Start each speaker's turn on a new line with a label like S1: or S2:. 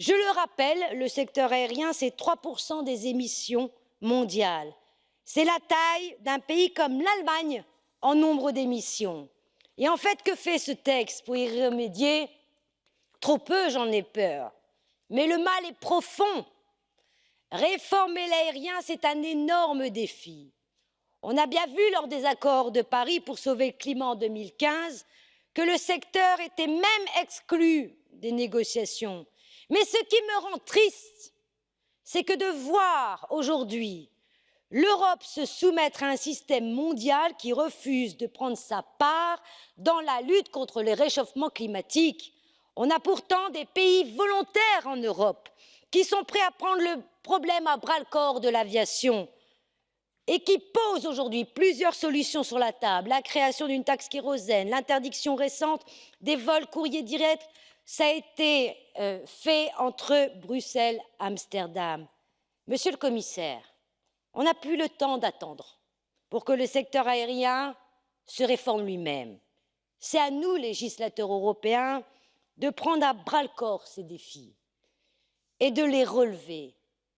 S1: Je le rappelle, le secteur aérien, c'est 3% des émissions mondiales. C'est la taille d'un pays comme l'Allemagne en nombre d'émissions. Et en fait, que fait ce texte pour y remédier? Trop peu, j'en ai peur. Mais le mal est profond. Réformer l'aérien, c'est un énorme défi. On a bien vu lors des accords de Paris pour sauver le climat en 2015 que le secteur était même exclu des négociations. Mais ce qui me rend triste, c'est que de voir aujourd'hui l'Europe se soumettre à un système mondial qui refuse de prendre sa part dans la lutte contre le réchauffement climatique. On a pourtant des pays volontaires en Europe qui sont prêts à prendre le problème à bras le corps de l'aviation et qui posent aujourd'hui plusieurs solutions sur la table la création d'une taxe kérosène, l'interdiction récente des vols courriers directs, ça a été euh, fait entre Bruxelles et Amsterdam. Monsieur le commissaire, on n'a plus le temps d'attendre pour que le secteur aérien se réforme lui-même. C'est à nous, législateurs européens, de prendre à bras le corps ces défis et de les relever.